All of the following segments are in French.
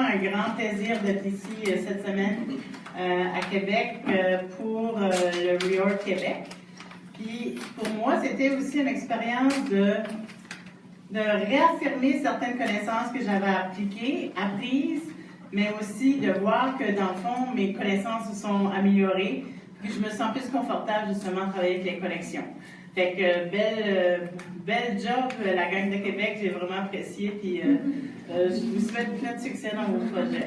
un grand plaisir d'être ici euh, cette semaine euh, à Québec euh, pour le Reorg Québec. Puis pour moi, c'était aussi une expérience de, de réaffirmer certaines connaissances que j'avais appliquées, apprises, mais aussi de voir que dans le fond, mes connaissances se sont améliorées, puis je me sens plus confortable justement à travailler avec les collections. Fait que belle, belle job, la gang de Québec, j'ai vraiment apprécié, puis euh, je vous souhaite plein de succès dans vos projets.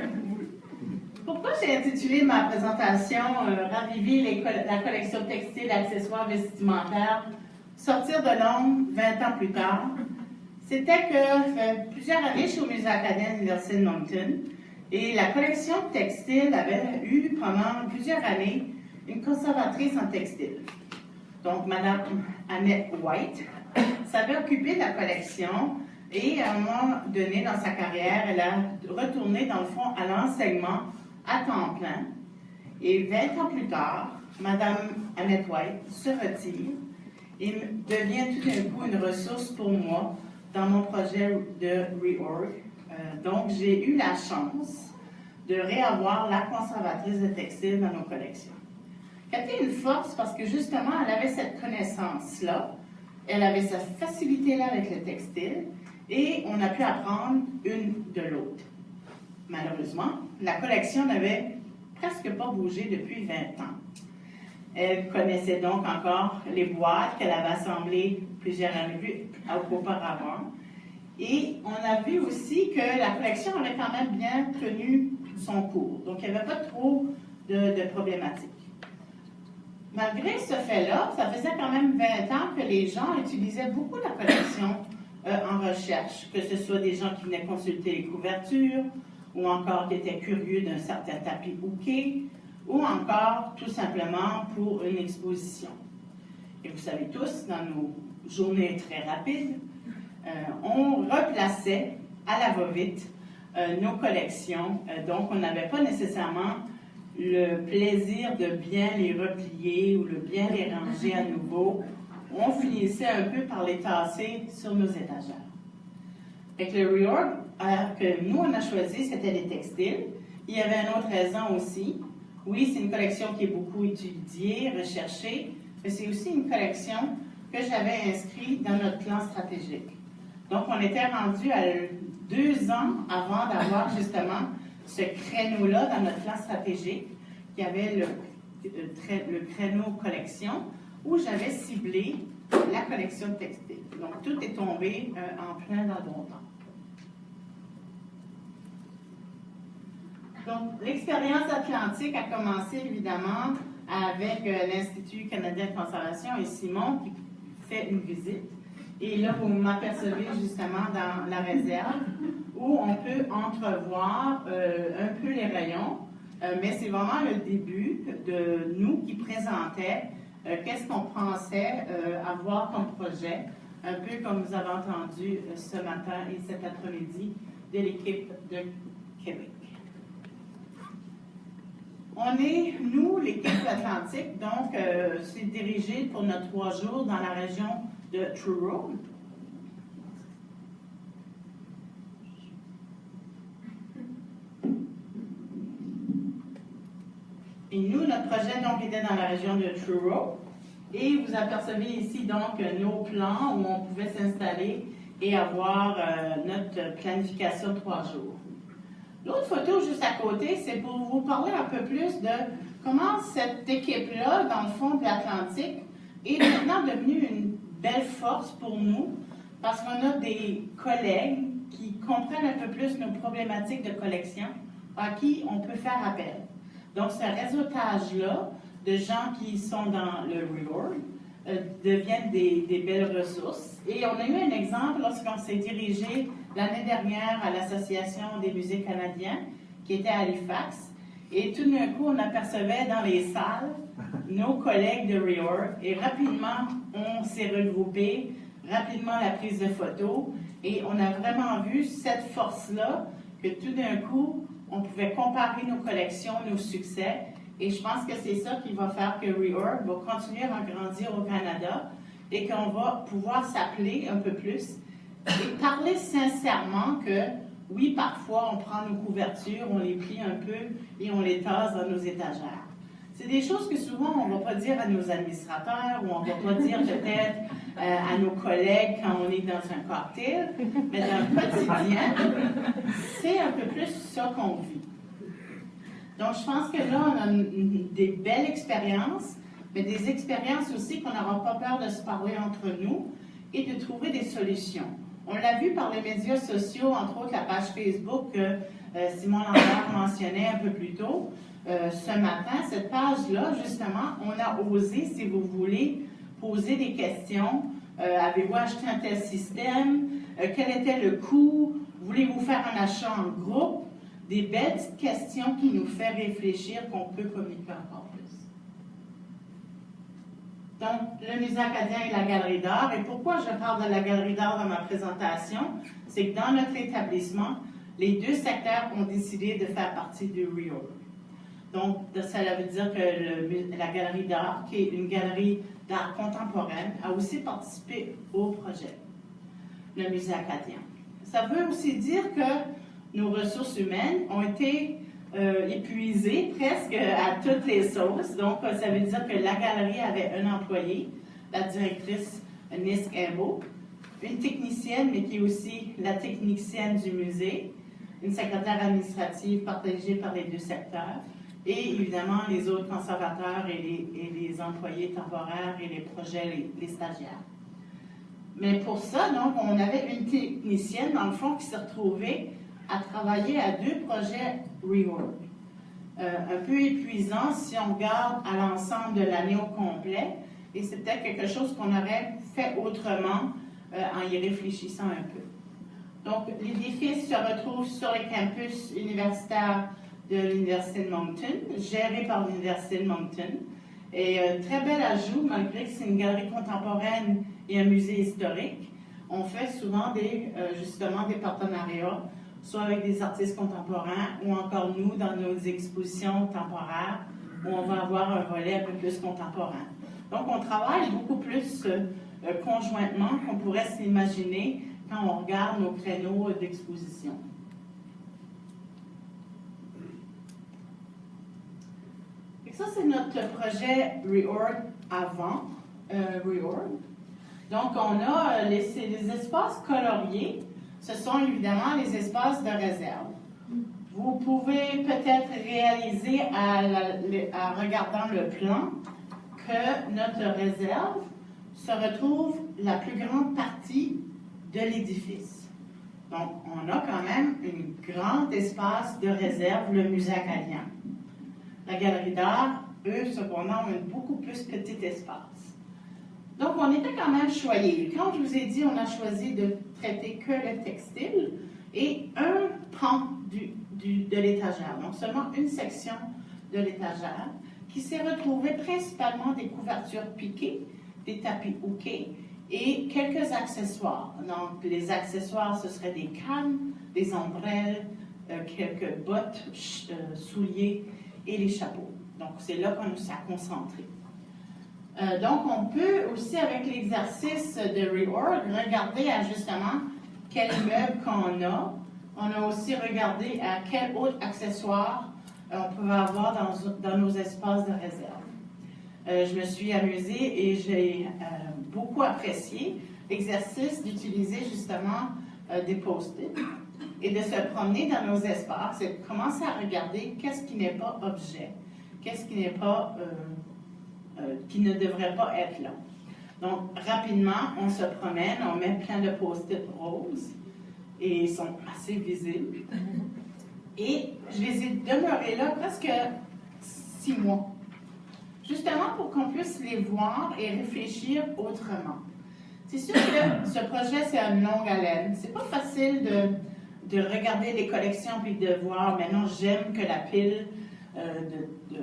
Pourquoi j'ai intitulé ma présentation euh, Raviver la collection textile, accessoires vestimentaires, sortir de l'ombre 20 ans plus tard? C'était que plusieurs années, je suis au Musée acadien de l'Université de Moncton et la collection textile avait eu pendant plusieurs années une conservatrice en textile. Donc, Mme Annette White s'avait occupé de la collection et à un moment donné dans sa carrière, elle a retourné dans le fond à l'enseignement à temps plein. Et 20 ans plus tard, Madame Annette White se retire et devient tout d'un coup une ressource pour moi dans mon projet de reorg. Euh, donc, j'ai eu la chance de réavoir la conservatrice de textile dans nos collections. C'était une force parce que justement, elle avait cette connaissance-là, elle avait cette facilité-là avec le textile, et on a pu apprendre une de l'autre. Malheureusement, la collection n'avait presque pas bougé depuis 20 ans. Elle connaissait donc encore les boîtes qu'elle avait assemblées plusieurs années auparavant. Et on a vu aussi que la collection avait quand même bien tenu son cours. Donc, il n'y avait pas trop de problématiques. Malgré ce fait-là, ça faisait quand même 20 ans que les gens utilisaient beaucoup la collection euh, en recherche, que ce soit des gens qui venaient consulter les couvertures, ou encore qui étaient curieux d'un certain tapis bouquet, ou encore tout simplement pour une exposition. Et vous savez tous, dans nos journées très rapides, euh, on replaçait à la va-vite euh, nos collections, donc on n'avait pas nécessairement le plaisir de bien les replier ou de bien les ranger à nouveau on finissait un peu par les tasser sur nos étagères. Avec le reorg que nous, on a choisi, c'était les textiles. Il y avait une autre raison aussi. Oui, c'est une collection qui est beaucoup étudiée, recherchée, mais c'est aussi une collection que j'avais inscrite dans notre plan stratégique. Donc, on était rendu à deux ans avant d'avoir justement ce créneau-là dans notre plan stratégique, qui avait le, le créneau collection, où j'avais ciblé la collection textile. Donc, tout est tombé euh, en plein dans le bon temps. Donc, l'expérience atlantique a commencé évidemment avec euh, l'Institut canadien de conservation et Simon qui fait une visite. Et là, vous m'apercevez justement dans la réserve où on peut entrevoir euh, un peu les rayons, mais c'est vraiment le début de nous qui présentait euh, qu'est-ce qu'on pensait euh, avoir comme projet, un peu comme vous avez entendu euh, ce matin et cet après-midi de l'équipe de Québec. On est, nous, l'équipe Atlantique, donc c'est dirigé pour nos trois jours dans la région de Truro. Et nous, notre projet donc était dans la région de Truro. Et vous apercevez ici donc nos plans où on pouvait s'installer et avoir euh, notre planification trois jours. L'autre photo juste à côté, c'est pour vous parler un peu plus de comment cette équipe-là, dans le fond de l'Atlantique, est maintenant devenue une belle force pour nous parce qu'on a des collègues qui comprennent un peu plus nos problématiques de collection à qui on peut faire appel. Donc, ce réseautage-là de gens qui sont dans le reorg euh, deviennent des, belles ressources. Et on a eu un exemple lorsqu'on s'est dirigé l'année dernière à l'Association des musées canadiens, qui était à Halifax. Et tout d'un coup, on apercevait dans les salles nos collègues de reorg. Et rapidement, on s'est regroupé, rapidement la prise de photos. Et on a vraiment vu cette force-là, que tout d'un coup, on pouvait comparer nos collections, nos succès, et je pense que c'est ça qui va faire que Reorg va continuer à grandir au Canada et qu'on va pouvoir s'appeler un peu plus et parler sincèrement que oui, parfois, on prend nos couvertures, on les plie un peu et on les tasse dans nos étagères. C'est des choses que souvent on ne va pas dire à nos administrateurs ou on ne va pas dire peut-être euh, à nos collègues quand on est dans un cocktail, mais dans le quotidien, c'est un peu plus ça qu'on vit. Donc, je pense que là, on a des belles expériences, mais des expériences aussi qu'on n'aura pas peur de se parler entre nous et de trouver des solutions. On l'a vu par les médias sociaux, entre autres la page Facebook que euh, Simon Lambert mentionnait un peu plus tôt. Euh, ce matin, cette page-là, justement, on a osé, si vous voulez, poser des questions. Euh, avez-vous acheté un tel système? quel était le coût? Voulez-vous faire un achat en groupe? Des belles questions qui nous font réfléchir qu'on peut communiquer encore. Donc, le musée acadien et la galerie d'art. Et pourquoi je parle de la galerie d'art dans ma présentation? C'est que dans notre établissement, les deux secteurs ont décidé de faire partie du REORG. Donc, ça veut dire que la galerie d'art, qui est une galerie d'art contemporaine, a aussi participé au projet, le musée acadien. Ça veut aussi dire que nos ressources humaines ont été euh, épuisées presque à toutes les sauces. Donc, ça veut dire que la galerie avait un employé, la directrice Nisk Embo, une technicienne, mais qui est aussi la technicienne du musée, une secrétaire administrative partagée par les deux secteurs, et évidemment les autres conservateurs et les, employés temporaires et les projets, les, stagiaires. Mais pour ça, donc, on avait une technicienne, dans le fond, qui s'est retrouvée à travailler à deux projets rework. Euh, un peu épuisant si on regarde à l'ensemble de l'année au complet, et c'est peut-être quelque chose qu'on aurait fait autrement euh, en y réfléchissant un peu. Donc, l'édifice se retrouve sur le campus universitaire de l'Université de Moncton, géré par l'Université de Moncton. Et euh, très bel ajout, malgré que c'est une galerie contemporaine et un musée historique. On fait souvent des, euh, justement des partenariats, soit avec des artistes contemporains ou encore nous dans nos expositions temporaires où on va avoir un volet un peu plus contemporain. Donc on travaille beaucoup plus euh, conjointement qu'on pourrait s'imaginer quand on regarde nos créneaux d'exposition. Ça, c'est notre projet Reorg avant euh, Reorg. Donc, on a euh, les, les, espaces coloriés. Ce sont évidemment les espaces de réserve. Vous pouvez peut-être réaliser en regardant le plan que notre réserve se retrouve la plus grande partie de l'édifice. Donc, on a quand même un grand espace de réserve, le musée acadien. La galerie d'art, eux, cependant, ont un beaucoup plus petit espace. Donc, on était quand même choyés. Quand je vous ai dit, on a choisi de traiter que le textile et un pan de l'étagère, donc seulement une section de l'étagère, qui s'est retrouvée principalement des couvertures piquées, des tapis hookés et quelques accessoires. Donc, les accessoires, ce seraient des cannes, des ombrelles, euh, quelques bottes, euh, souliers et les chapeaux. Donc, c'est là qu'on s'est concentré. Euh, donc, on peut aussi, avec l'exercice de reorg, regarder à justement quel meuble qu'on a. On a aussi regardé à quel autre accessoire on peut avoir dans, nos espaces de réserve. je me suis amusée et j'ai beaucoup apprécié l'exercice d'utiliser justement euh, des post-it et de se promener dans nos espaces et de commencer à regarder qu'est-ce qui n'est pas objet, qu'est-ce qui n'est pas, euh, euh, qui ne devrait pas être là. Donc, rapidement, on se promène, on met plein de post-it roses et ils sont assez visibles. Et je les ai demeurés là presque six mois justement pour qu'on puisse les voir et réfléchir autrement. C'est sûr que ce projet, c'est une longue haleine. C'est pas facile de, de, regarder les collections puis de voir, maintenant j'aime que la pile euh, de,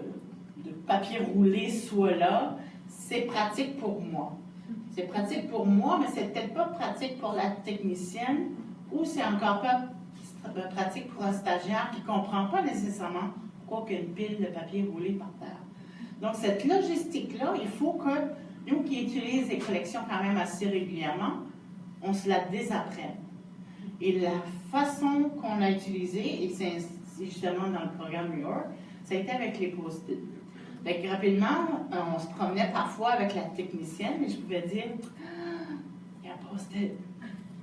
de, papier roulé soit là. C'est pratique pour moi. C'est pratique pour moi, mais c'est peut-être pas pratique pour la technicienne ou c'est encore pas pratique pour un stagiaire qui comprend pas nécessairement pourquoi il y a une pile de papier roulé par terre. Donc, cette logistique-là, il faut que nous qui utilisons les collections quand même assez régulièrement, on se la désapprenne. Et la façon qu'on a utilisée, et c'est justement dans le programme New York, ça a été avec les post-it. Rapidement, on se promenait parfois avec la technicienne et je pouvais dire ah.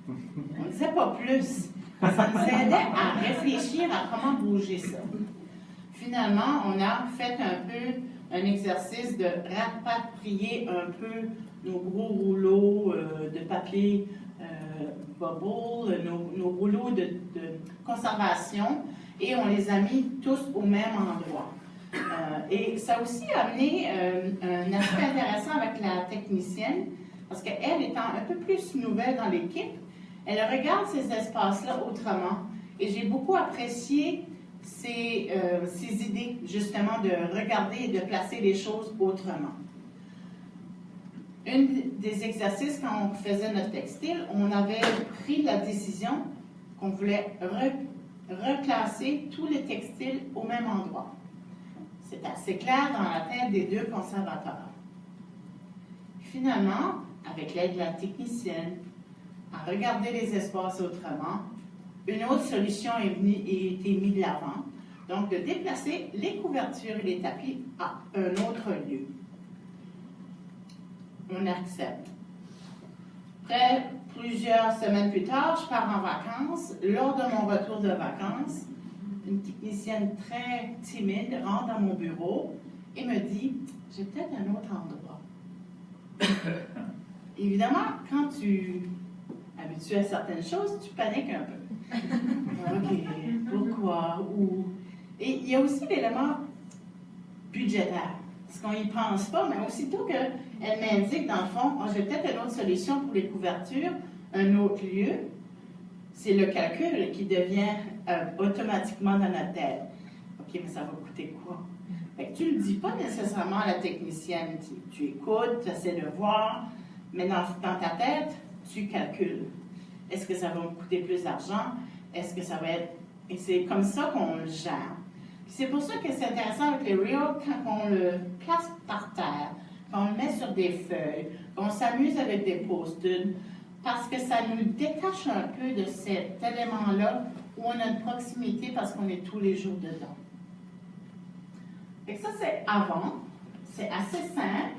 On ne disait pas plus. Ça nous aidait à réfléchir à comment bouger ça. Finalement, on a fait un peu un exercice de rapatrier un peu nos gros rouleaux euh, de papier euh, bubble, nos, rouleaux de, conservation, et on les a mis tous au même endroit. Euh, et ça a aussi amené un aspect intéressant avec la technicienne, parce qu'elle étant un peu plus nouvelle dans l'équipe, elle regarde ces espaces-là autrement. Et j'ai beaucoup apprécié ces, ces, idées, justement, de regarder et de placer les choses autrement un des exercices, quand on faisait notre textile, on avait pris la décision qu'on voulait reclasser tous les textiles au même endroit. C'est assez clair dans la tête des deux conservateurs. Finalement, avec l'aide de la technicienne, à regarder les espaces autrement, une autre solution est venue et été mise de l'avant, donc de déplacer les couvertures et les tapis à un autre lieu on accepte. Après, plusieurs semaines plus tard, je pars en vacances. Lors de mon retour de vacances, une technicienne très timide rentre dans mon bureau et me dit J'ai peut-être un autre endroit. Évidemment, quand tu es habitué à certaines choses, tu paniques un peu. OK, pourquoi Où? Et il y a aussi l'élément budgétaire. Parce qu'on n'y pense pas, mais aussitôt qu'elle m'indique, dans le fond, oh, j'ai peut-être une autre solution pour les couvertures, un autre lieu, c'est le calcul qui devient euh, automatiquement dans notre tête. OK, mais ça va coûter quoi? tu ne le dis pas nécessairement à la technicienne. Tu, écoutes, tu essaies de voir, mais dans, ta tête, tu calcules. Est-ce que ça va me coûter plus d'argent? Est-ce que ça va être... Et c'est comme ça qu'on le gère. C'est pour ça que c'est intéressant avec les reels quand on le place par terre, quand on le met sur des feuilles, qu'on s'amuse avec des post-it, parce que ça nous détache un peu de cet élément-là où on a une proximité parce qu'on est tous les jours dedans. Et ça, c'est avant. C'est assez simple.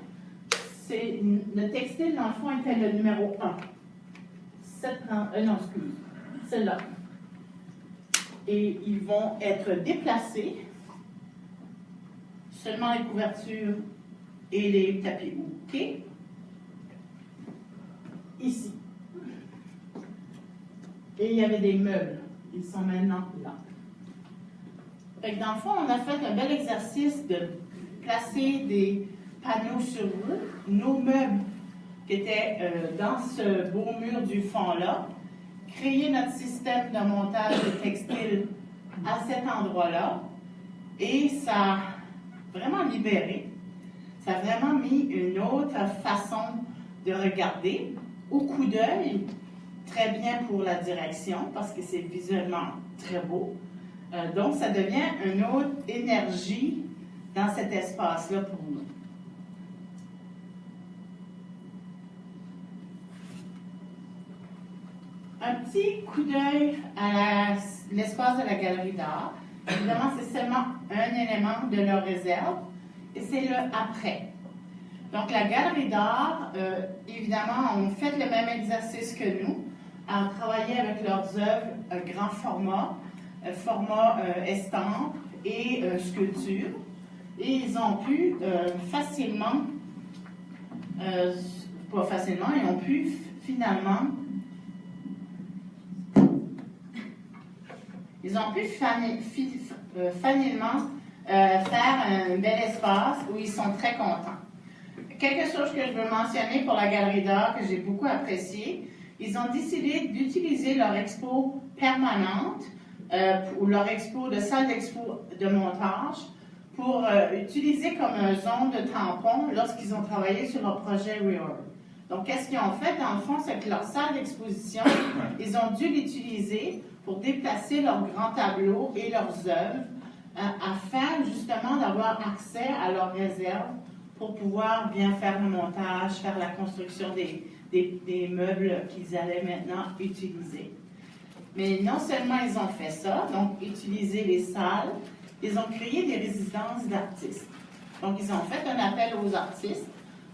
Le textile, dans le fond, était le numéro 1. 7, euh, excuse. C'est là et ils vont être déplacés. Seulement les couvertures et les tapis OK? Ici. Et il y avait des meubles. Ils sont maintenant là. Fait dans le fond, on a fait un bel exercice de placer des panneaux sur nos meubles qui étaient euh, dans ce beau mur du fond-là, créer notre système de montage de textile à cet endroit-là et ça a vraiment libéré. Ça a vraiment mis une autre façon de regarder au coup d'œil, très bien pour la direction parce que c'est visuellement très beau. Euh, donc, ça devient une autre énergie dans cet espace-là pour nous. Un petit coup d'œil à l'espace de la galerie d'art. Évidemment, c'est seulement un élément de leur réserve et c'est le après. Donc, la galerie d'art, euh, évidemment, ont fait le même exercice que nous, à travailler avec leurs œuvres euh, grand format, euh, format estampe et sculpture. Et ils ont pu facilement, pas facilement, ils ont pu finalement Ils ont pu euh, facilement euh, faire un bel espace où ils sont très contents. Quelque chose que je veux mentionner pour la galerie d'art que j'ai beaucoup apprécié, ils ont décidé d'utiliser leur expo permanente euh, ou leur expo de salle d'expo de montage pour utiliser comme un zone de tampon lorsqu'ils ont travaillé sur leur projet Reorg. Donc, qu'est-ce qu'ils ont fait? Dans le fond, c'est que leur salle d'exposition, ils ont dû l'utiliser pour déplacer leurs grands tableaux et leurs œuvres euh, afin justement d'avoir accès à leurs réserves pour pouvoir bien faire le montage, faire la construction des, des, meubles qu'ils allaient maintenant utiliser. Mais non seulement ils ont fait ça, donc utiliser les salles, ils ont créé des résidences d'artistes. Donc, ils ont fait un appel aux artistes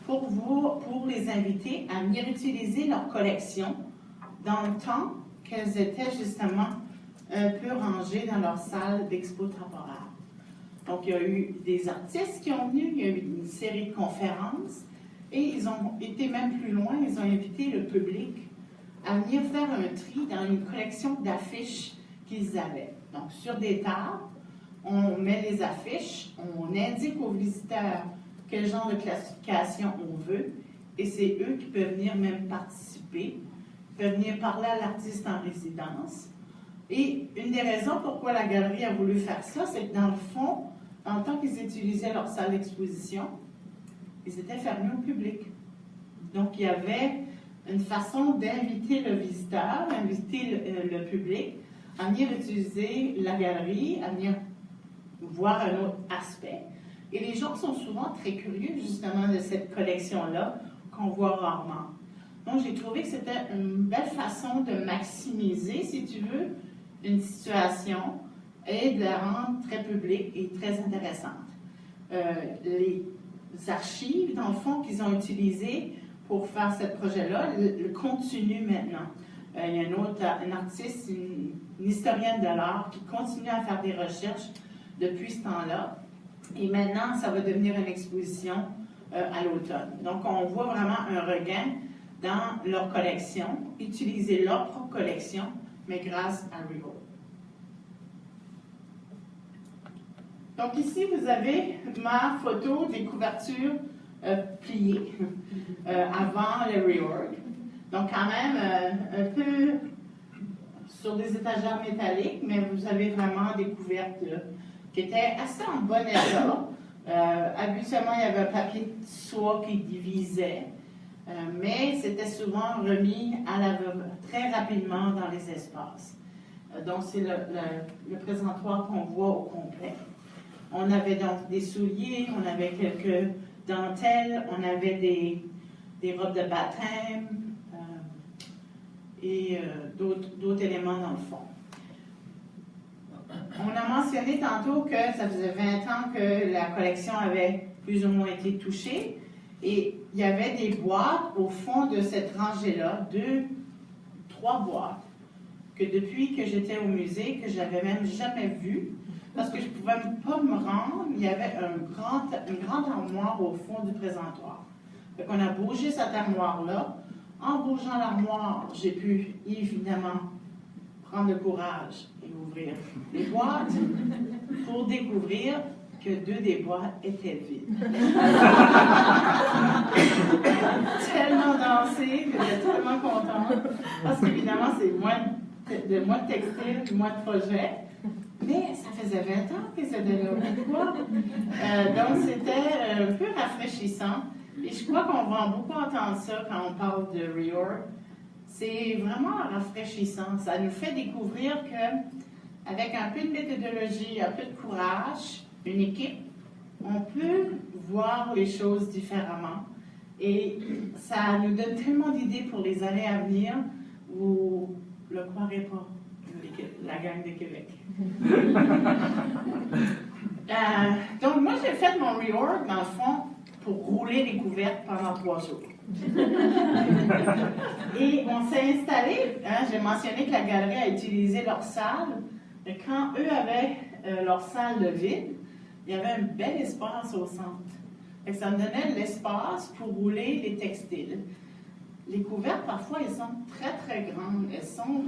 pour, vous, pour les inviter à venir utiliser leur collection dans le temps qu'elles étaient justement un peu rangées dans leur salle d'expo temporaire. Donc, il y a eu des artistes qui ont venu, il y a eu une série de conférences, et ils ont été même plus loin, ils ont invité le public à venir faire un tri dans une collection d'affiches qu'ils avaient. Donc, sur des tables, on met les affiches, on indique aux visiteurs quel genre de classification on veut, et c'est eux qui peuvent venir même participer, peuvent venir parler à l'artiste en résidence. Et une des raisons pourquoi la galerie a voulu faire ça, c'est que dans le fond, en tant qu'ils utilisaient leur salle d'exposition, ils étaient fermés au public. Donc, il y avait une façon d'inviter le visiteur, d'inviter le, le, public à venir utiliser la galerie, à venir voir un autre aspect. Et les gens sont souvent très curieux justement de cette collection-là qu'on voit rarement. Donc j'ai trouvé que c'était une belle façon de maximiser, si tu veux, une situation et de la rendre très publique et très intéressante. Euh, les archives, dans le fond, qu'ils ont utilisées pour faire ce projet-là, le, continue maintenant. Euh, il y a un autre un artiste, une, une historienne de l'art qui continue à faire des recherches depuis ce temps-là. Et maintenant, ça va devenir une exposition euh, à l'automne. Donc, on voit vraiment un regain dans leur collection, utiliser leur propre collection, mais grâce à Rigo. Donc ici, vous avez ma photo des couvertures euh, pliées euh, avant le reorg. Donc quand même un peu sur des étagères métalliques, mais vous avez vraiment des couvertures qui était assez en bon état. Euh, habituellement, il y avait un papier de soie qui divisait, euh, mais c'était souvent remis à la, très rapidement dans les espaces. Euh, donc, c'est le, le, présentoir qu'on voit au complet. On avait donc des souliers, on avait quelques dentelles, on avait des, robes de baptême et d'autres éléments dans le fond. On a mentionné tantôt que ça faisait 20 ans que la collection avait plus ou moins été touchée et il y avait des boîtes au fond de cette rangée-là, deux, trois boîtes, que depuis que j'étais au musée, que j'avais même jamais vues, parce que je ne pouvais pas me rendre, il y avait un grand, une grande armoire au fond du présentoir. Donc on a bougé cette armoire-là. En bougeant l'armoire, j'ai pu évidemment prendre le courage et ouvrir les boîtes pour découvrir que deux des boîtes étaient vides. tellement dansé que j'étais tellement contente parce qu'évidemment, c'est moins de, moins de textile, moins de projet. Mais ça faisait 20 ans que c'était là. Pourquoi? Euh, donc, c'était un peu rafraîchissant. Et je crois qu'on va beaucoup entendre ça quand on parle de reorg c'est vraiment rafraîchissant. Ça nous fait découvrir que avec un peu de méthodologie, un peu de courage, une équipe, on peut voir les choses différemment. Et ça nous donne tellement d'idées pour les années à venir, ne le croirez pas, la gang de Québec. Euh, donc, moi, j'ai fait mon reorg, dans le fond, pour rouler les couvertes pendant trois jours. Et on s'est installé, hein, j'ai mentionné que la galerie a utilisé leur salle. Et quand eux avaient euh, leur salle de vide, il y avait un bel espace au centre. Et ça me donnait l'espace pour rouler les textiles. Les couvertes, parfois, elles sont très, très grandes. Elles sont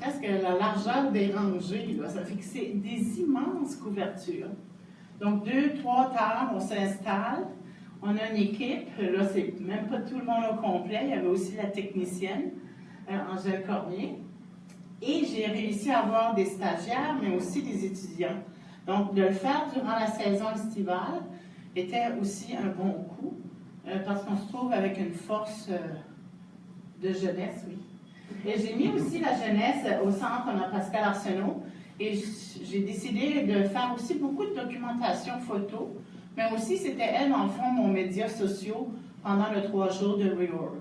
presque la largeur des rangées. Ça fait que c'est des immenses couvertures. Donc, deux, trois tables, on s'installe. On a une équipe, là, c'est même pas tout le monde au complet. Il y avait aussi la technicienne, euh, Angèle Cormier. Et j'ai réussi à avoir des stagiaires, mais aussi des étudiants. Donc, de le faire durant la saison estivale était aussi un bon coup, euh, parce qu'on se trouve avec une force euh, de jeunesse, oui. Et j'ai mis aussi la jeunesse au centre, on a Pascal Arsenault, et j'ai décidé de faire aussi beaucoup de documentation photo mais aussi, c'était elle, en fond, mon média social pendant le trois jours de Reorg.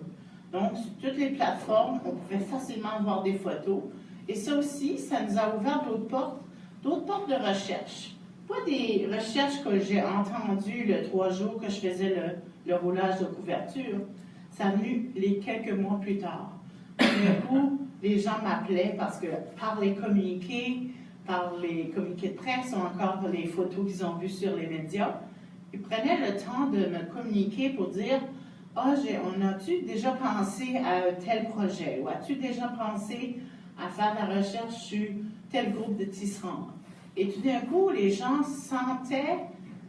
Donc, sur toutes les plateformes, on pouvait facilement voir des photos. Et ça aussi, ça nous a ouvert d'autres portes, d'autres portes de recherche. Pas des recherches que j'ai entendues le trois jours que je faisais le, le roulage de couverture. Ça venu les quelques mois plus tard. Du coup, les gens m'appelaient parce que par les communiqués, par les communiqués de presse ou encore les photos qu'ils ont vues sur les médias, ils prenaient le temps de me communiquer pour dire Ah, on a-tu déjà pensé à tel projet? Ou as-tu déjà pensé à faire la recherche sur tel groupe de tisserands Et tout d'un coup, les gens sentaient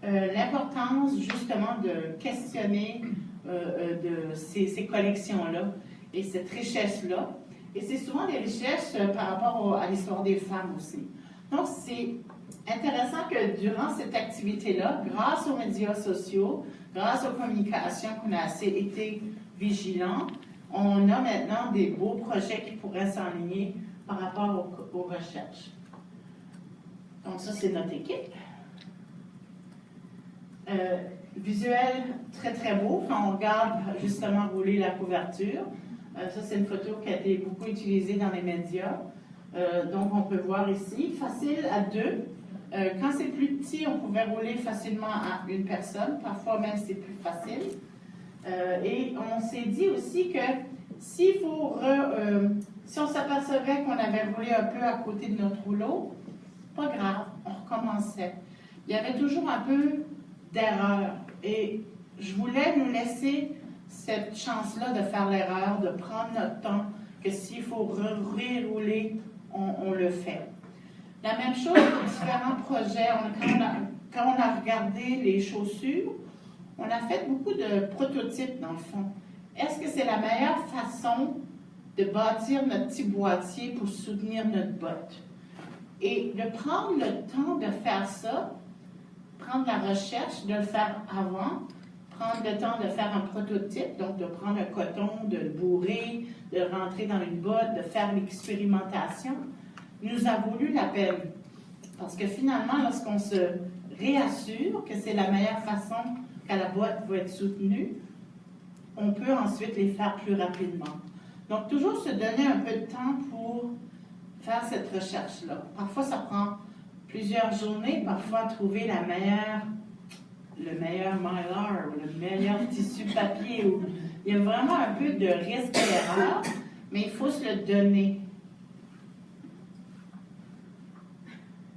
euh, l'importance justement de questionner euh, euh, ces collections-là et cette richesse-là. Et c'est souvent des richesses par rapport à l'histoire des femmes aussi. Donc, c'est intéressant que durant cette activité-là, grâce aux médias sociaux, grâce aux communications qu'on a assez été vigilants, on a maintenant des beaux projets qui pourraient s'enligner par rapport aux, recherches. Donc ça, c'est notre équipe. Euh, visuel très très beau quand on regarde justement rouler la couverture. Euh, ça, c'est une photo qui a été beaucoup utilisée dans les médias. Euh, donc, on peut voir ici, facile à deux. Quand c'est plus petit, on pouvait rouler facilement à une personne. Parfois même, c'est plus facile. Et on s'est dit aussi que si on s'apercevait qu'on avait roulé un peu à côté de notre rouleau, pas grave, on recommençait. Il y avait toujours un peu d'erreur. Et je voulais nous laisser cette chance-là de faire l'erreur, de prendre notre temps, que s'il faut rerouler, on, le fait. La même chose pour différents projets. quand, on a, regardé les chaussures, on a fait beaucoup de prototypes dans le fond. Est-ce que c'est la meilleure façon de bâtir notre petit boîtier pour soutenir notre botte? Et de prendre le temps de faire ça, prendre la recherche, de le faire avant, prendre le temps de faire un prototype, donc de prendre un coton, de le bourrer, de rentrer dans une botte, de faire l'expérimentation, nous a voulu la peine. Parce que finalement, lorsqu'on se réassure que c'est la meilleure façon que la boîte va être soutenue, on peut ensuite les faire plus rapidement. Donc, toujours se donner un peu de temps pour faire cette recherche-là. Parfois, ça prend plusieurs journées, parfois trouver la meilleure le meilleur mylar ou le meilleur tissu papier. Ou... Il y a vraiment un peu de risque d'erreur, mais il faut se le donner.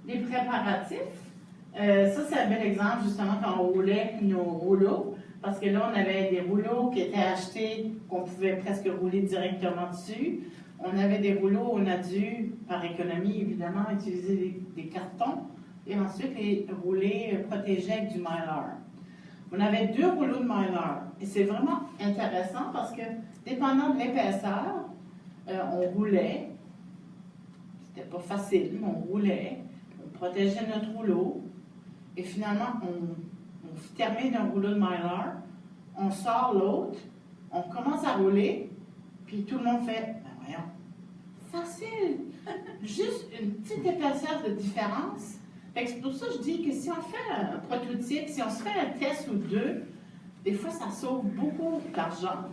Les préparatifs, euh, ça c'est un bel exemple justement quand on roulait nos rouleaux, parce que là on avait des rouleaux qui étaient achetés, qu'on pouvait presque rouler directement dessus. On avait des rouleaux, on a dû, par économie évidemment, utiliser des cartons et ensuite les roulés protégés avec du mylar. On avait deux rouleaux de mylar et c'est vraiment intéressant parce que dépendant de l'épaisseur, euh, on roulait. C'était pas facile, mais on roulait. On protégeait notre rouleau et finalement on, on termine un rouleau de mylar, on sort l'autre, on commence à rouler, puis tout le monde fait, ben voyons, facile, juste une petite épaisseur de différence c'est pour ça que je dis que si on fait un prototype, si on se fait un test ou deux, des fois, ça sauve beaucoup d'argent,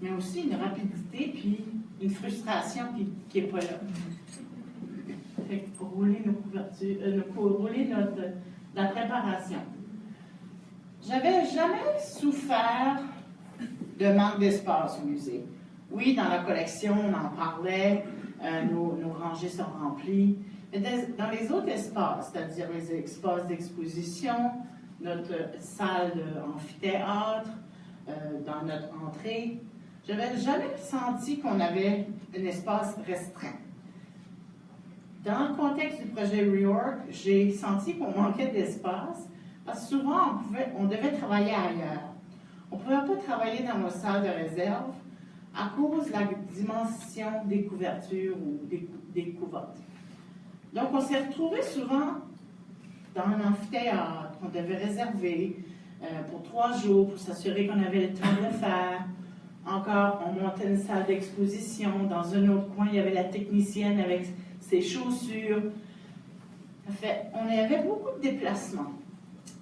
mais aussi une rapidité puis une frustration qui n'est pas là. Rouler euh, rouler notre, la préparation. J'avais jamais souffert de manque d'espace au musée. Oui, dans la collection, on en parlait, euh, nos, rangées sont remplies, dans les autres espaces, c'est-à-dire les espaces d'exposition, notre salle d'amphithéâtre, euh, dans notre entrée, je n'avais jamais senti qu'on avait un espace restreint. Dans le contexte du projet Rework, j'ai senti qu'on manquait d'espace parce que souvent, on, on devait travailler ailleurs. On ne pouvait pas travailler dans nos salles de réserve à cause de la dimension des couvertures ou des, des couvertes. Donc, on s'est retrouvés souvent dans un amphithéâtre qu'on devait réserver euh, pour trois jours pour s'assurer qu'on avait le temps de le faire. Encore, on montait une salle d'exposition. Dans un autre coin, il y avait la technicienne avec ses chaussures. En fait, on avait beaucoup de déplacements.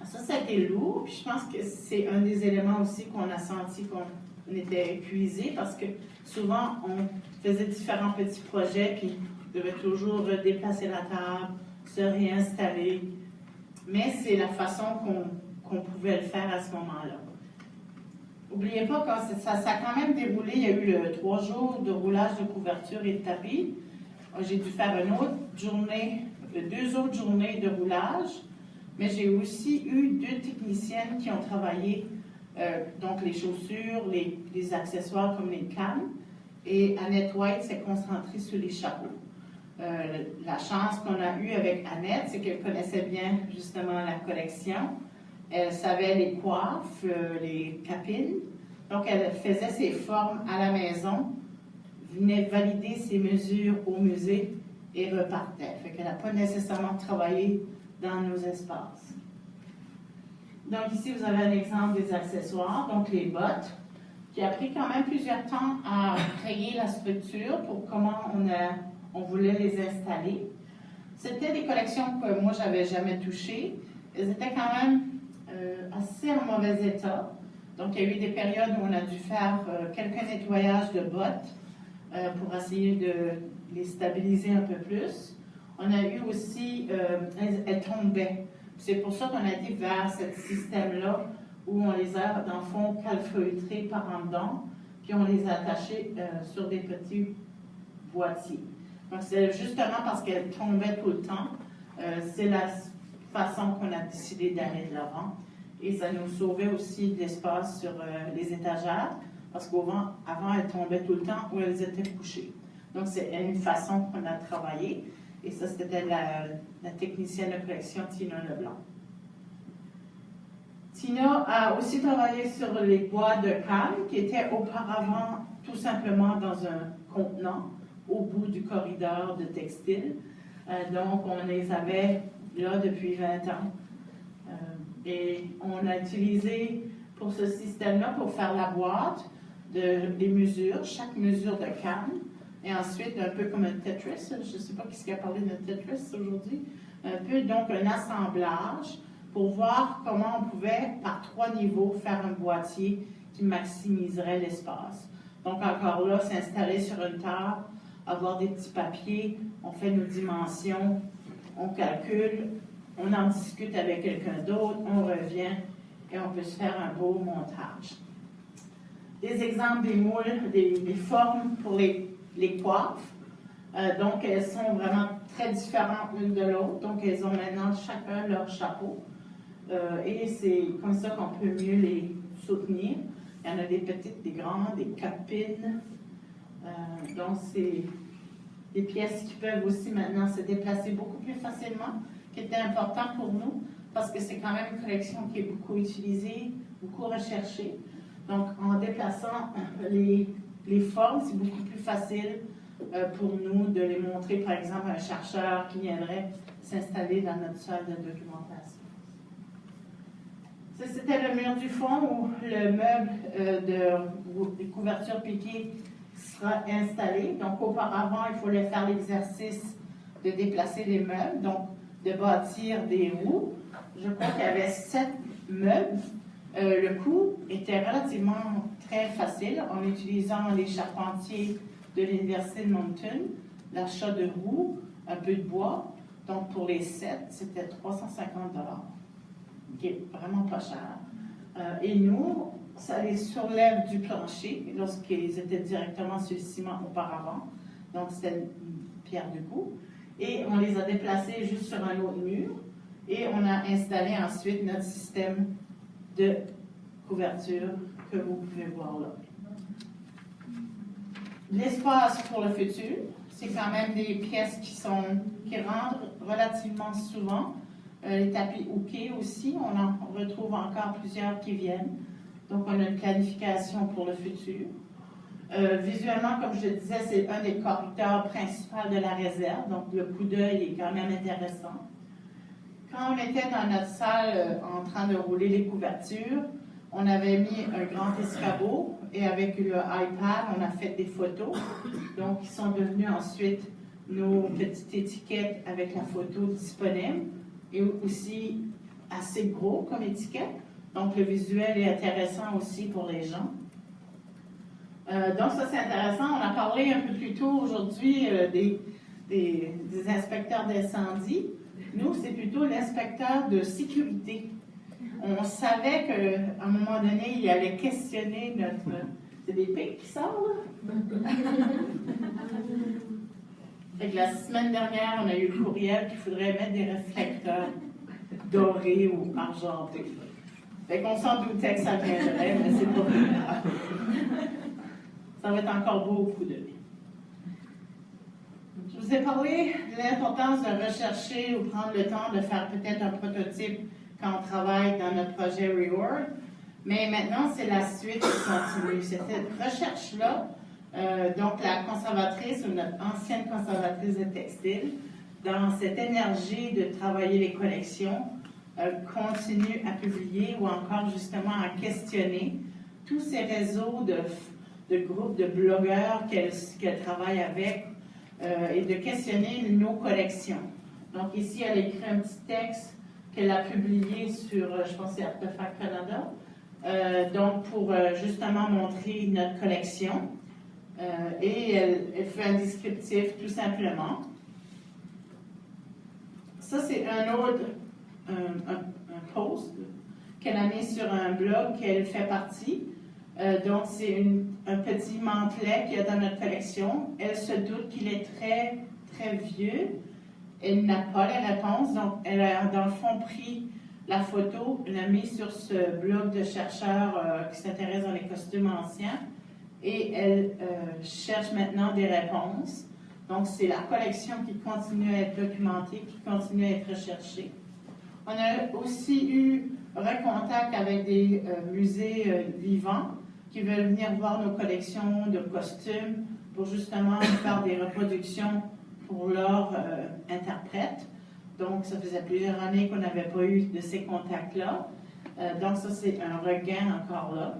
Ça, ça a lourd, puis je pense que c'est un des éléments aussi qu'on a senti qu'on on était épuisé parce que souvent, on faisait différents petits projets, puis on devait toujours déplacer la table, se réinstaller. Mais c'est la façon qu'on pouvait le faire à ce moment-là. N'oubliez pas que ça, ça, a quand même déroulé. Il y a eu le, trois jours de roulage de couverture et de tapis. J'ai dû faire une autre journée, deux autres journées de roulage, mais j'ai aussi eu deux techniciennes qui ont travaillé, euh, donc les chaussures, les, accessoires comme les cannes, et Annette White s'est concentrée sur les chapeaux. Euh, la chance qu'on a eue avec Annette, c'est qu'elle connaissait bien justement la collection. Elle savait les coiffes, euh, les capines. Donc, elle faisait ses formes à la maison, venait valider ses mesures au musée et repartait. Fait qu'elle n'a pas nécessairement travaillé dans nos espaces. Donc, ici, vous avez un exemple des accessoires, donc les bottes, qui a pris quand même plusieurs temps à créer la structure pour comment on, a, on voulait les installer. C'était des collections que moi, j'avais jamais touchées. Elles étaient quand même euh, assez en mauvais état. Donc, il y a eu des périodes où on a dû faire euh, quelques nettoyages de bottes euh, pour essayer de les stabiliser un peu plus. On a eu aussi, elles, tombaient. C'est pour ça qu'on a été vers ce système-là où on les a, dans le fond, calfeutrés par en dedans, puis on les a attachés sur des petits boîtiers. C'est justement parce qu'elles tombaient tout le temps. c'est la façon qu'on a décidé d'aller de l'avant. Et ça nous sauvait aussi de l'espace sur euh, les étagères, parce qu'avant, avant, elles tombaient tout le temps où elles étaient couchées. Donc, c'est une façon qu'on a travaillé. Et ça, c'était la, technicienne de collection Tina Leblanc. Tina a aussi travaillé sur les bois de canne qui étaient auparavant tout simplement dans un contenant au bout du corridor de textile. Euh, donc, on les avait là depuis 20 ans. Euh, et on a utilisé pour ce système-là, pour faire la boîte, de, des mesures, chaque mesure de canne, et ensuite un peu comme un Tetris, je ne sais pas qui a parlé de Tetris aujourd'hui, un peu donc un assemblage pour voir comment on pouvait, par trois niveaux, faire un boîtier qui maximiserait l'espace. Donc encore là, s'installer sur une table, avoir des petits papiers, on fait nos dimensions, on calcule, on en discute avec quelqu'un d'autre, on revient et on peut se faire un beau montage. Des exemples des moules, des, formes pour les, les coiffes. Euh, donc, elles sont vraiment très différentes l'une de l'autre. Donc, elles ont maintenant chacun leur chapeau. Euh, et c'est comme ça qu'on peut mieux les soutenir. Il y en a des petites, des grandes, des capines. Euh, donc, c'est des pièces qui peuvent aussi maintenant se déplacer beaucoup plus facilement, qui était important pour nous, parce que c'est quand même une collection qui est beaucoup utilisée, beaucoup recherchée. Donc, en déplaçant les, les formes, c'est beaucoup plus facile euh, pour nous de les montrer, par exemple, à un chercheur qui viendrait s'installer dans notre salle de documentation. Ça, c'était le mur du fond où le meuble euh, de, de couverture piquée sera installé. Donc, auparavant, il fallait faire l'exercice de déplacer les meubles, donc de bâtir des roues. Je crois qu'il y avait sept meubles. Euh, le coût était relativement très facile en utilisant les charpentiers de l'Université de Moncton, l'achat de roues, un peu de bois. Donc, pour les sept, c'était 350 dollars, qui est vraiment pas cher. Euh, et nous, ça les soulève du plancher lorsqu'ils étaient directement sur le ciment auparavant. Donc, c'était une pierre de coup. Et on les a déplacés juste sur un autre mur. Et on a installé ensuite notre système de couverture que vous pouvez voir là. L'espace pour le futur, c'est quand même des pièces qui, sont, qui rentrent relativement souvent. Euh, les tapis hookés aussi, on en retrouve encore plusieurs qui viennent. Donc, on a une planification pour le futur. Euh, visuellement, comme je disais, c'est un des corridors principaux de la réserve, donc le coup d'œil est quand même intéressant. Quand on était dans notre salle euh, en train de rouler les couvertures, on avait mis un grand escabeau et avec le iPad, on a fait des photos, donc qui sont devenues ensuite nos petites étiquettes avec la photo disponible et aussi assez gros comme étiquette. Donc, le visuel est intéressant aussi pour les gens. donc ça c'est intéressant. On a parlé un peu plus tôt aujourd'hui des, des, inspecteurs d'incendie. Nous, c'est plutôt l'inspecteur de sécurité. On savait qu'à un moment donné, il allait questionner notre... C'est des pics qui sortent, là? la semaine dernière, on a eu le courriel qu'il faudrait mettre des réflecteurs dorés ou argentés. Fait qu'on s'en doutait que ça viendrait, mais c'est pas grave. Ça va être encore beaucoup de vie. Je vous ai parlé de l'importance de rechercher ou prendre le temps de faire peut-être un prototype quand on travaille dans notre projet Reward. Mais maintenant, c'est la suite qui continue. C'est cette recherche-là euh, donc, la conservatrice ou notre ancienne conservatrice de textile, dans cette énergie de travailler les collections, euh, continue à publier ou encore justement à questionner tous ces réseaux de, de groupes de blogueurs qu'elle travaille avec euh, et de questionner nos collections. Donc ici, elle écrit un petit texte qu'elle a publié sur, je pense, Artefact Canada, donc pour justement montrer notre collection. Euh, et elle, fait un descriptif tout simplement. Ça, c'est un autre post qu'elle a mis sur un blog qu'elle fait partie. Euh, donc, c'est un petit mantelet qu'il y a dans notre collection. Elle se doute qu'il est très, très vieux. Elle n'a pas les réponses. Donc, elle a, dans le fond, pris la photo, l'a mis sur ce blog de chercheurs euh, qui s'intéressent dans les costumes anciens et elle euh, cherche maintenant des réponses. Donc, c'est la collection qui continue à être documentée, qui continue à être recherchée. On a aussi eu recontact avec des musées vivants qui veulent venir voir nos collections de costumes pour justement faire des reproductions pour leurs interprètes. Donc, ça faisait plusieurs années qu'on n'avait pas eu de ces contacts-là. donc, ça, c'est un regain encore là.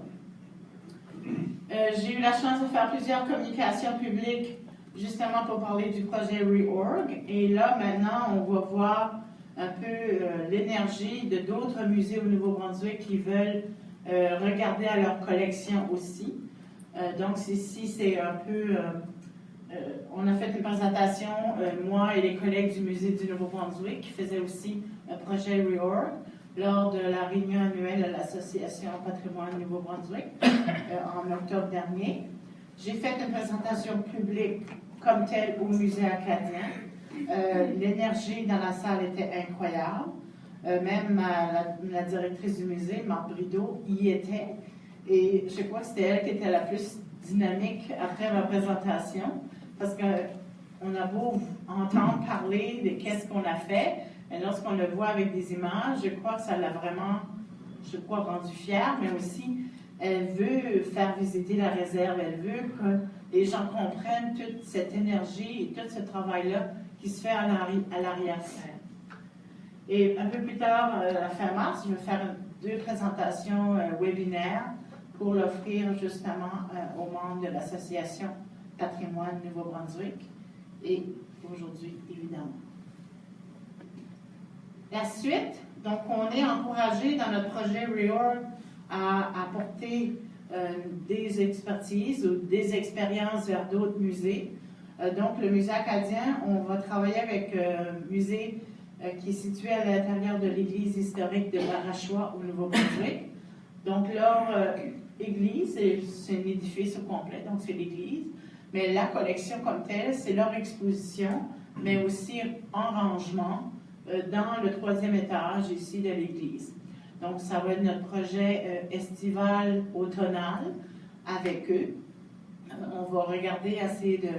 Euh, j'ai eu la chance de faire plusieurs communications publiques justement pour parler du projet Reorg. Et là, maintenant, on va voir un peu euh, l'énergie de d'autres musées au Nouveau-Brunswick qui veulent euh, regarder à leur collection aussi. donc, ici, c'est un peu... on a fait une présentation, moi et les collègues du musée du Nouveau-Brunswick, qui faisaient aussi un projet Reorg lors de la réunion annuelle de l'Association Patrimoine Nouveau-Brunswick euh, en octobre dernier. J'ai fait une présentation publique comme telle au musée acadien. Euh, l'énergie dans la salle était incroyable. Euh, même la, directrice du musée, Marc Brideau, y était. Et je crois que c'était elle qui était la plus dynamique après ma présentation, parce qu'on a beau entendre parler de qu'est-ce qu'on a fait, et lorsqu'on le voit avec des images, je crois que ça l'a vraiment, je crois, rendu fière, mais aussi, elle veut faire visiter la réserve, elle veut que les gens comprennent toute cette énergie et tout ce travail-là qui se fait à l'arrière-scène. Et un peu plus tard, à euh, la fin mars, je vais faire deux présentations euh, webinaires pour l'offrir justement euh, aux membres de l'Association Patrimoine Nouveau-Brunswick et aujourd'hui, évidemment. La suite, donc on est encouragé dans notre projet REORG à apporter euh, des expertises ou des expériences vers d'autres musées. Euh, donc le musée acadien, on va travailler avec euh, un musée qui est situé à l'intérieur de l'église historique de Barachois au Nouveau-Brunswick. Donc leur église, c'est un édifice au complet, donc c'est l'église. Mais la collection comme telle, c'est leur exposition, mais aussi en rangement euh, dans le troisième étage ici de l'église. Donc, ça va être notre projet euh, estival automnal avec eux. Euh, on va regarder, essayer de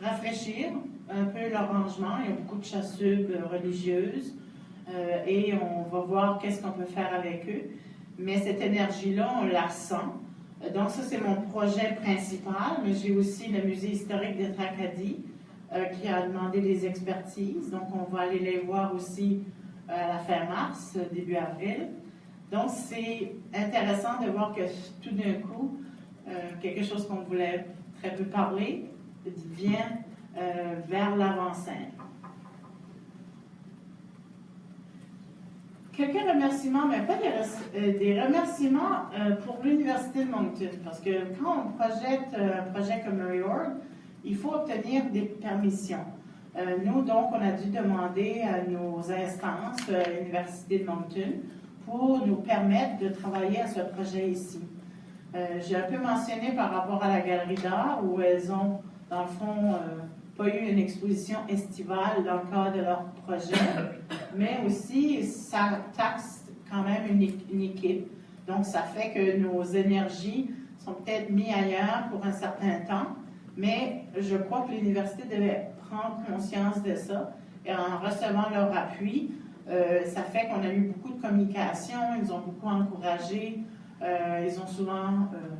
rafraîchir un peu leur rangement. Il y a beaucoup de chassubes religieuses et on va voir qu'est-ce qu'on peut faire avec eux. Mais cette énergie-là, on la sent. Donc, ça, c'est mon projet principal, mais j'ai aussi le musée historique de Tracadie euh, qui a demandé des expertises. Donc, on va aller les voir aussi euh, à la fin mars, début avril. Donc, c'est intéressant de voir que tout d'un coup, euh, quelque chose qu'on voulait très peu parler vient vers l'avant-scène. quelques remerciements, mais pas des, euh, des remerciements euh, pour l'Université de Moncton. Parce que quand on projette euh, un projet comme Reorg, il faut obtenir des permissions. nous, donc, on a dû demander à nos instances, l'Université de Moncton, pour nous permettre de travailler à ce projet ici. J'ai un peu mentionné par rapport à la galerie d'art, où elles ont, dans le fond, pas eu une exposition estivale dans le cadre de leur projet, mais aussi ça taxe quand même une, équipe. Donc, ça fait que nos énergies sont peut-être mises ailleurs pour un certain temps, mais je crois que l'université devait prendre conscience de ça. Et en recevant leur appui, euh, ça fait qu'on a eu beaucoup de communication, ils ont beaucoup encouragé, euh, ils ont souvent euh,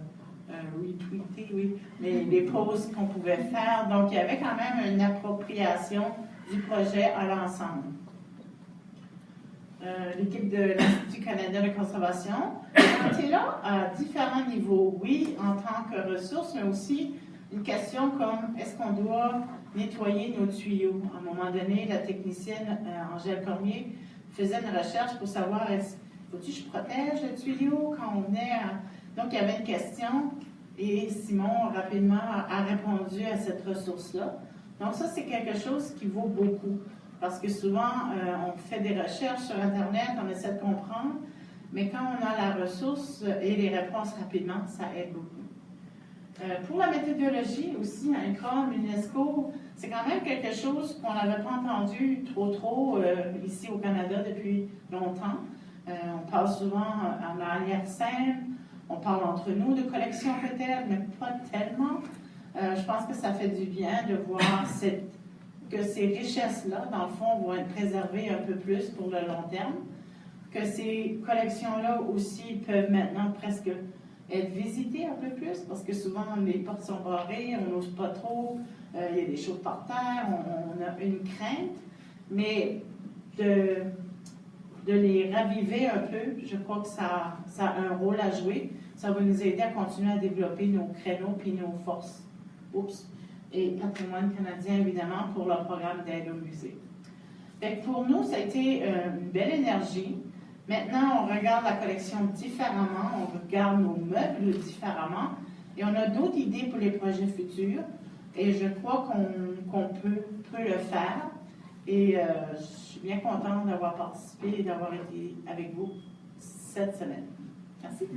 euh, retweeter, oui, les, les posts qu'on pouvait faire. Donc, il y avait quand même une appropriation du projet à l'ensemble. Euh, l'équipe de l'Institut canadien de conservation est là à différents niveaux. Oui, en tant que ressource, mais aussi une question comme est-ce qu'on doit nettoyer nos tuyaux? À un moment donné, la technicienne euh, Angèle Cormier faisait une recherche pour savoir est-ce faut-tu que je protège le tuyau quand on est à donc, il y avait une question et Simon rapidement a répondu à cette ressource-là. Donc, ça, c'est quelque chose qui vaut beaucoup parce que souvent, euh, on fait des recherches sur Internet, on essaie de comprendre, mais quand on a la ressource et les réponses rapidement, ça aide beaucoup. Euh, pour la méthodologie aussi, un CROM, UNESCO, c'est quand même quelque chose qu'on n'avait pas entendu trop trop euh, ici au Canada depuis longtemps. on parle souvent en arrière scène, on parle entre nous de collection peut-être, mais pas tellement. Euh, je pense que ça fait du bien de voir que ces richesses-là, dans le fond, vont être préservées un peu plus pour le long terme, que ces collections-là aussi peuvent maintenant presque être visitées un peu plus, parce que souvent les portes sont barrées, on n'ose pas trop, euh, il y a des choses par terre, on, a une crainte, mais de de les raviver un peu. Je crois que ça, ça a un rôle à jouer. Ça va nous aider à continuer à développer nos créneaux puis nos forces. Oups. Et patrimoine canadien, évidemment, pour leur programme d'aide au musée. pour nous, ça a été euh, une belle énergie. Maintenant, on regarde la collection différemment, on regarde nos meubles différemment, et on a d'autres idées pour les projets futurs. Et je crois qu'on peut, peut le faire. Et euh, bien contente d'avoir participé et d'avoir été avec vous cette semaine. Merci.